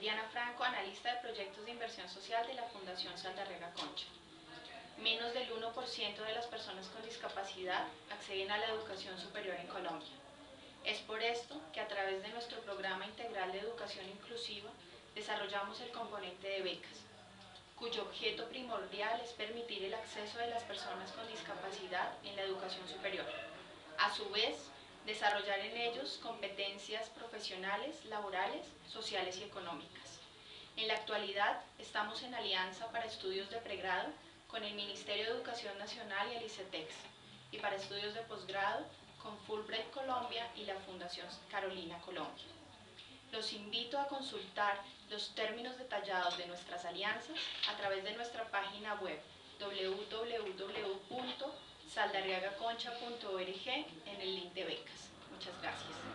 Diana Franco, analista de proyectos de inversión social de la Fundación Saldarrega Concha. Menos del 1% de las personas con discapacidad acceden a la educación superior en Colombia. Es por esto que a través de nuestro programa integral de educación inclusiva desarrollamos el componente de becas, cuyo objeto primordial es permitir el acceso de las personas con discapacidad en la educación superior. A su vez, desarrollar en ellos competencias profesionales, laborales, sociales y económicas. En la actualidad estamos en alianza para estudios de pregrado con el Ministerio de Educación Nacional y el ICETEX y para estudios de posgrado con Fulbright Colombia y la Fundación Carolina Colombia. Los invito a consultar los términos detallados de nuestras alianzas a través de nuestra página web www.saldarriagaconcha.org en el link de Chesdowski's